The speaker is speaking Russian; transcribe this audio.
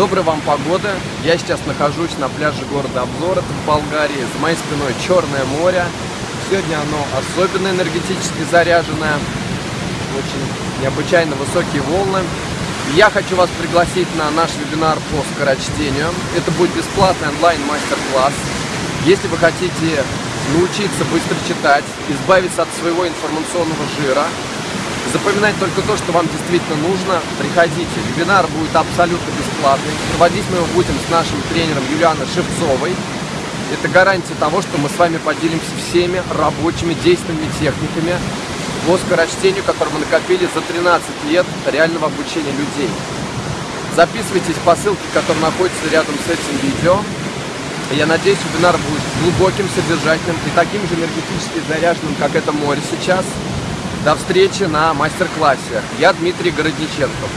Доброй вам погоды. Я сейчас нахожусь на пляже города Обзор, это в Болгарии. За моей спиной Черное море. Сегодня оно особенно энергетически заряженное. Очень необычайно высокие волны. Я хочу вас пригласить на наш вебинар по скорочтению. Это будет бесплатный онлайн-мастер-класс. Если вы хотите научиться быстро читать, избавиться от своего информационного жира, запоминать только то, что вам действительно нужно, приходите. Вебинар будет абсолютно бесплатный. Проводить мы его будем с нашим тренером Юлианой Шевцовой. Это гарантия того, что мы с вами поделимся всеми рабочими действенными техниками по скорочтению, которые мы накопили за 13 лет реального обучения людей. Записывайтесь по ссылке, которая находится рядом с этим видео. Я надеюсь, вебинар будет глубоким, содержательным и таким же энергетически заряженным, как это море сейчас. До встречи на мастер-классе. Я Дмитрий Городниченков.